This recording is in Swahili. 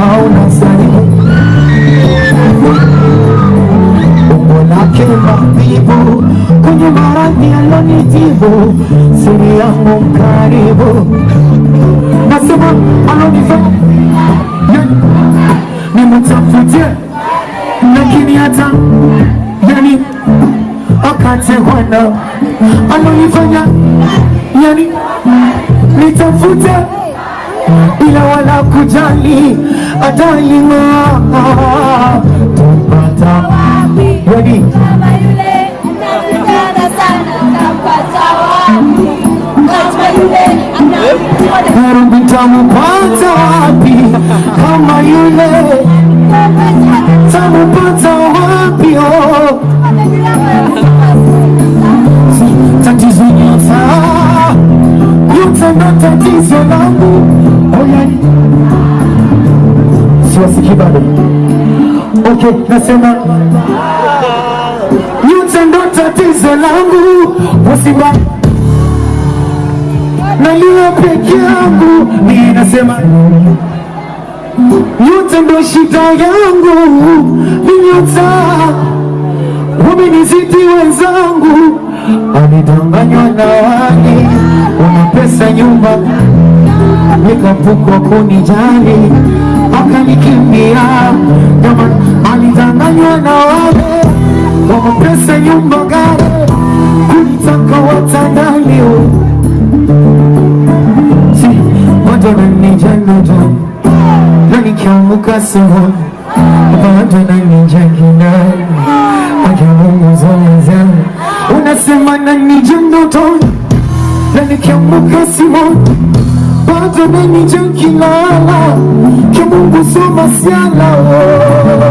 hauna salimu umbo lake mabibu kwenye maradhi alonitibu siri yangu mkaribu. Nasema alonifanya nimutafutie lakini hata yani akate wana alonifanya yani nitafute ila wala kujali atalima tumpata wapi? Kama yule anapendana sana kapata wapi? Kama yule anapendana tamupata wapi bado okay nasema nyota ndo tatizo langu usiba nalio peke yangu ninasema nasema nyota ndo shida yangu ni nyota wamenizidi wenzangu. Alidanganywa na wani, una pesa nyumba nikapukwa kunijali akanikimbia jamani, alidanganywa na wale wana pesa nyumba gari kunitaka watandalio si bado nanijanojo na nikiamuka asubuhi bado nanijanginani ajamunguzoeza unasema nanija ndotoni na simoni suma la.